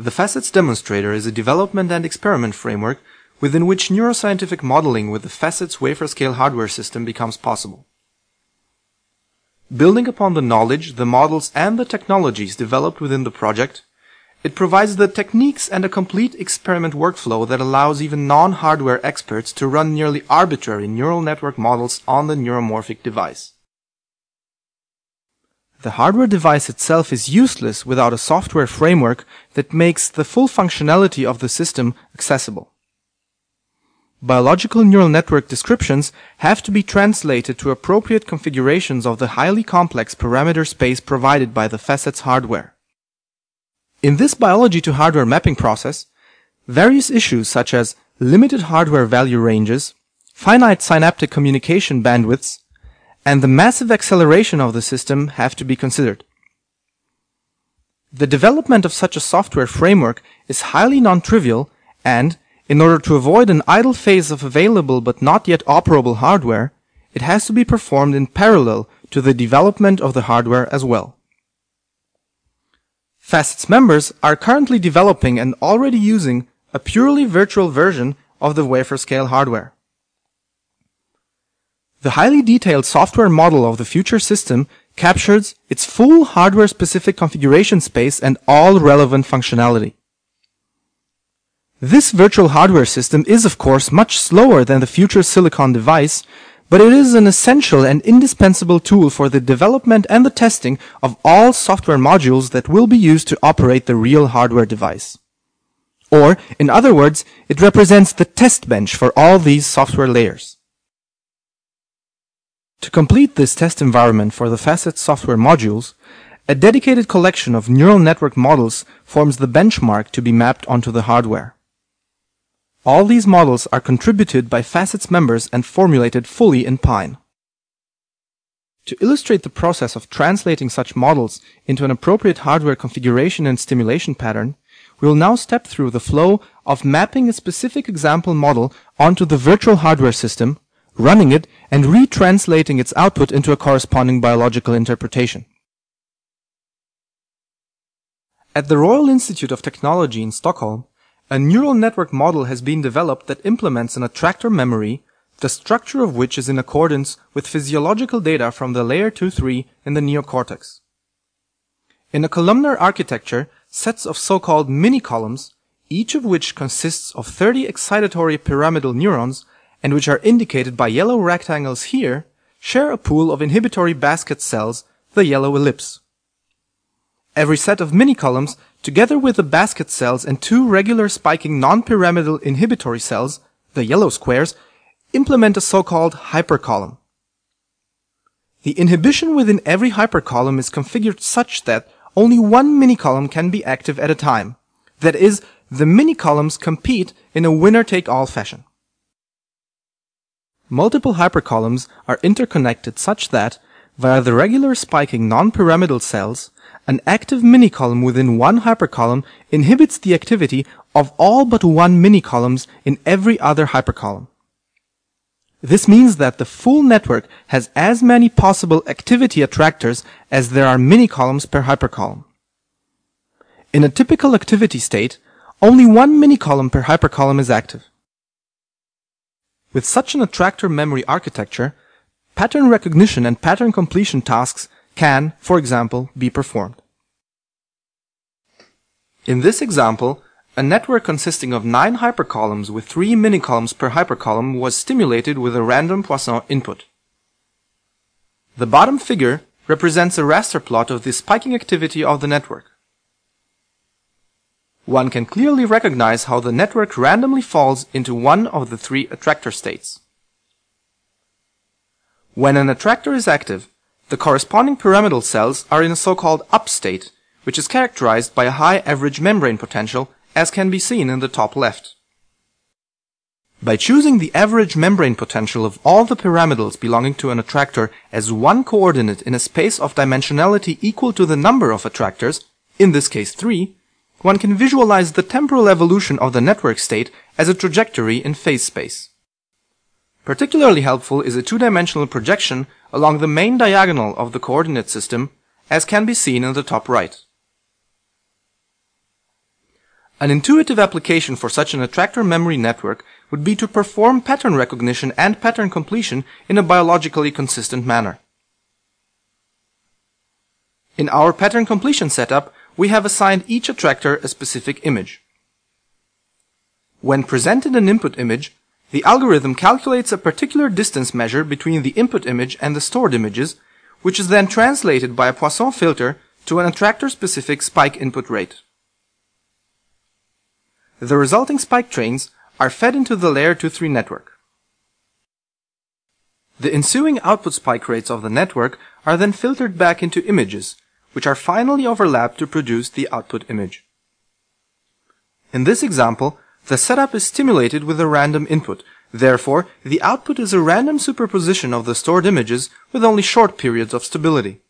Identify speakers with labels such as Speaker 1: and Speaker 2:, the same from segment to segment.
Speaker 1: The Facets Demonstrator is a development and experiment framework within which neuroscientific modeling with the Facets wafer-scale hardware system becomes possible. Building upon the knowledge, the models, and the technologies developed within the project, it provides the techniques and a complete experiment workflow that allows even non-hardware experts to run nearly arbitrary neural network models on the neuromorphic device. The hardware device itself is useless without a software framework that makes the full functionality of the system accessible. Biological neural network descriptions have to be translated to appropriate configurations of the highly complex parameter space provided by the facets hardware. In this biology to hardware mapping process, various issues such as limited hardware value ranges, finite synaptic communication bandwidths, and the massive acceleration of the system have to be considered. The development of such a software framework is highly non-trivial and, in order to avoid an idle phase of available but not yet operable hardware, it has to be performed in parallel to the development of the hardware as well. Facets members are currently developing and already using a purely virtual version of the wafer scale hardware. The highly detailed software model of the future system captures its full hardware-specific configuration space and all relevant functionality. This virtual hardware system is of course much slower than the future silicon device, but it is an essential and indispensable tool for the development and the testing of all software modules that will be used to operate the real hardware device. Or, in other words, it represents the test bench for all these software layers. To complete this test environment for the Facet software modules, a dedicated collection of neural network models forms the benchmark to be mapped onto the hardware. All these models are contributed by Facets members and formulated fully in PyNN. To illustrate the process of translating such models into an appropriate hardware configuration and stimulation pattern, we will now step through the flow of mapping a specific example model onto the virtual hardware system running it, and retranslating its output into a corresponding biological interpretation. At the Royal Institute of Technology in Stockholm, a neural network model has been developed that implements an attractor memory, the structure of which is in accordance with physiological data from the layer 2-3 in the neocortex. In a columnar architecture, sets of so-called mini-columns, each of which consists of 30 excitatory pyramidal neurons, and which are indicated by yellow rectangles here, share a pool of inhibitory basket cells, the yellow ellipse. Every set of mini-columns, together with the basket cells and two regular spiking non-pyramidal inhibitory cells, the yellow squares, implement a so-called hypercolumn. The inhibition within every hypercolumn is configured such that only one mini-column can be active at a time. That is, the mini-columns compete in a winner-take-all fashion. Multiple hypercolumns are interconnected such that, via the regular spiking non-pyramidal cells, an active mini-column within one hypercolumn inhibits the activity of all but one mini-columns in every other hypercolumn. This means that the full network has as many possible activity attractors as there are mini-columns per hypercolumn. In a typical activity state, only one mini-column per hypercolumn is active. With such an attractor memory architecture, pattern recognition and pattern completion tasks can, for example, be performed. In this example, a network consisting of nine hypercolumns with three minicolumns per hypercolumn was stimulated with a random Poisson input. The bottom figure represents a raster plot of the spiking activity of the network one can clearly recognize how the network randomly falls into one of the three attractor states. When an attractor is active, the corresponding pyramidal cells are in a so-called up state, which is characterized by a high average membrane potential, as can be seen in the top left. By choosing the average membrane potential of all the pyramidals belonging to an attractor as one coordinate in a space of dimensionality equal to the number of attractors, in this case 3, one can visualize the temporal evolution of the network state as a trajectory in phase space. Particularly helpful is a two-dimensional projection along the main diagonal of the coordinate system, as can be seen in the top right. An intuitive application for such an attractor memory network would be to perform pattern recognition and pattern completion in a biologically consistent manner. In our pattern completion setup, we have assigned each attractor a specific image. When presented an input image, the algorithm calculates a particular distance measure between the input image and the stored images, which is then translated by a Poisson filter to an attractor-specific spike input rate. The resulting spike trains are fed into the layer 2-3 network. The ensuing output spike rates of the network are then filtered back into images, which are finally overlapped to produce the output image. In this example, the setup is stimulated with a random input. Therefore, the output is a random superposition of the stored images with only short periods of stability.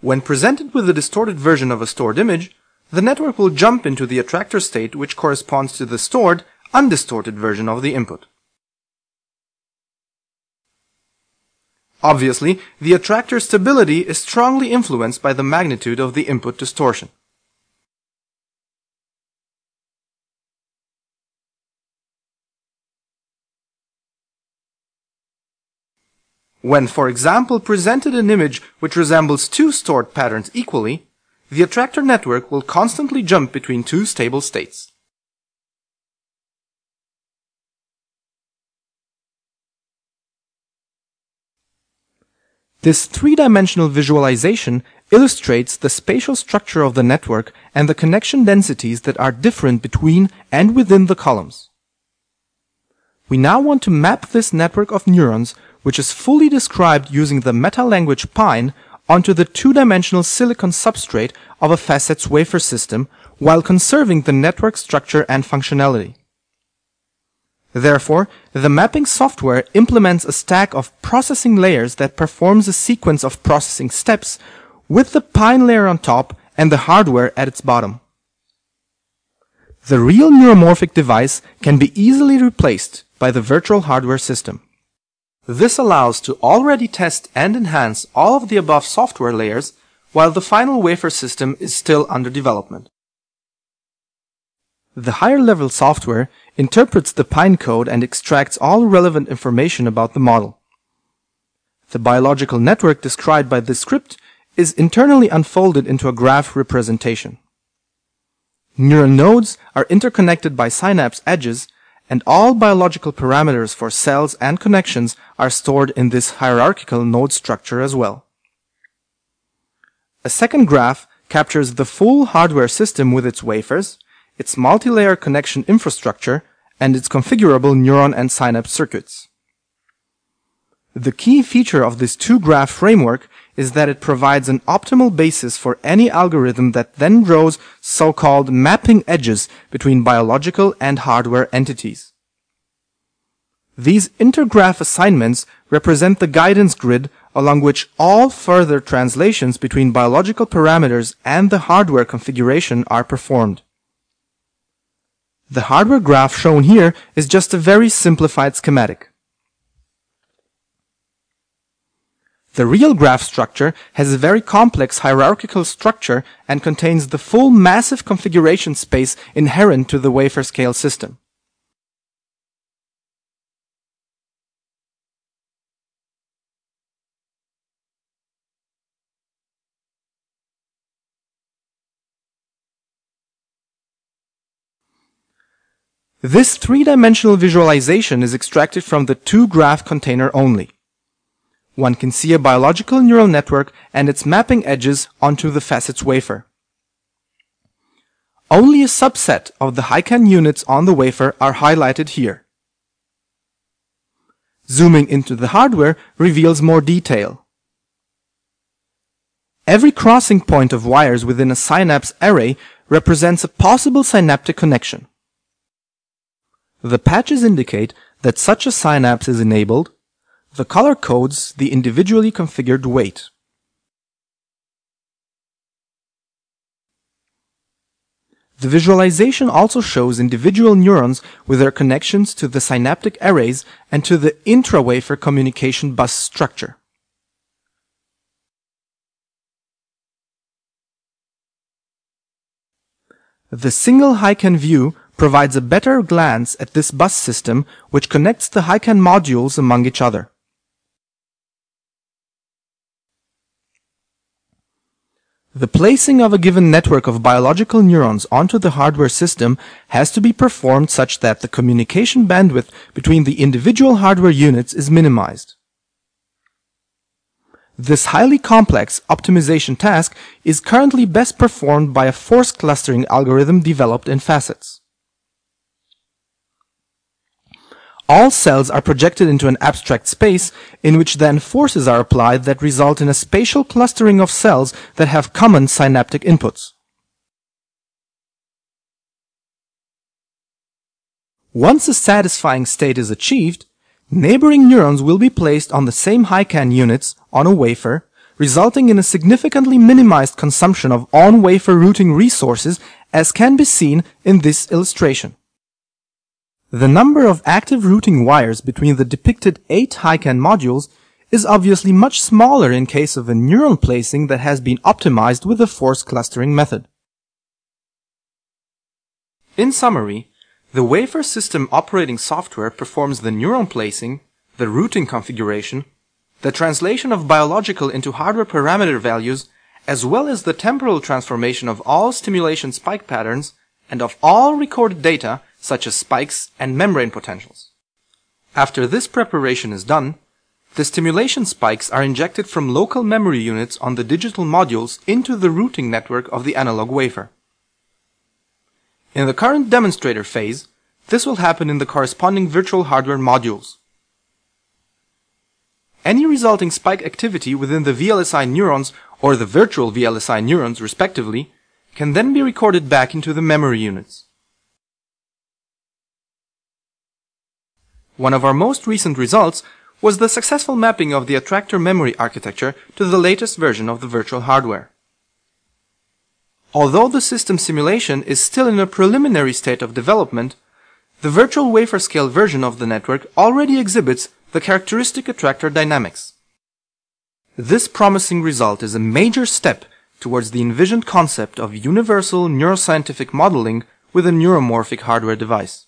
Speaker 1: When presented with a distorted version of a stored image, the network will jump into the attractor state which corresponds to the stored, undistorted version of the input. Obviously, the attractor stability is strongly influenced by the magnitude of the input distortion. When, for example, presented an image which resembles two stored patterns equally, the attractor network will constantly jump between two stable states. This three-dimensional visualization illustrates the spatial structure of the network and the connection densities that are different between and within the columns. We now want to map this network of neurons which is fully described using the meta-language PyNN onto the two-dimensional silicon substrate of a facets wafer system while conserving the network structure and functionality. Therefore, the mapping software implements a stack of processing layers that performs a sequence of processing steps with the PyNN layer on top and the hardware at its bottom. The real neuromorphic device can be easily replaced by the virtual hardware system. This allows to already test and enhance all of the above software layers while the final wafer system is still under development. The higher level software interprets the PyNN code and extracts all relevant information about the model. The biological network described by this script is internally unfolded into a graph representation. Neuron nodes are interconnected by synapse edges and all biological parameters for cells and connections are stored in this hierarchical node structure as well. A second graph captures the full hardware system with its wafers, its multi-layer connection infrastructure, and its configurable neuron and synapse circuits. The key feature of this two-graph framework is that it provides an optimal basis for any algorithm that then draws so-called mapping edges between biological and hardware entities. These intergraph assignments represent the guidance grid along which all further translations between biological parameters and the hardware configuration are performed. The hardware graph shown here is just a very simplified schematic. The real graph structure has a very complex hierarchical structure and contains the full massive configuration space inherent to the wafer scale system. This three-dimensional visualization is extracted from the two-graph container only. One can see a biological neural network and its mapping edges onto the facets wafer. Only a subset of the HiCANN units on the wafer are highlighted here. Zooming into the hardware reveals more detail. Every crossing point of wires within a synapse array represents a possible synaptic connection. The patches indicate that such a synapse is enabled, the color codes the individually configured weight. The visualization also shows individual neurons with their connections to the synaptic arrays and to the intra-wafer communication bus structure. The single HiCANN view provides a better glance at this bus system which connects the HiCANN modules among each other. The placing of a given network of biological neurons onto the hardware system has to be performed such that the communication bandwidth between the individual hardware units is minimized. This highly complex optimization task is currently best performed by a force clustering algorithm developed in Facets. All cells are projected into an abstract space in which then forces are applied that result in a spatial clustering of cells that have common synaptic inputs. Once a satisfying state is achieved, neighboring neurons will be placed on the same HiCANN units on a wafer, resulting in a significantly minimized consumption of on-wafer routing resources as can be seen in this illustration. The number of active routing wires between the depicted 8 HiCANN modules is obviously much smaller in case of a neuron placing that has been optimized with the force clustering method. In summary, the wafer system operating software performs the neuron placing, the routing configuration, the translation of biological into hardware parameter values, as well as the temporal transformation of all stimulation spike patterns and of all recorded data such as spikes and membrane potentials. After this preparation is done, the stimulation spikes are injected from local memory units on the digital modules into the routing network of the analog wafer. In the current demonstrator phase, this will happen in the corresponding virtual hardware modules. Any resulting spike activity within the VLSI neurons or the virtual VLSI neurons respectively can then be recorded back into the memory units. One of our most recent results was the successful mapping of the attractor memory architecture to the latest version of the virtual hardware. Although the system simulation is still in a preliminary state of development, the virtual wafer scale version of the network already exhibits the characteristic attractor dynamics. This promising result is a major step towards the envisioned concept of universal neuroscientific modeling with a neuromorphic hardware device.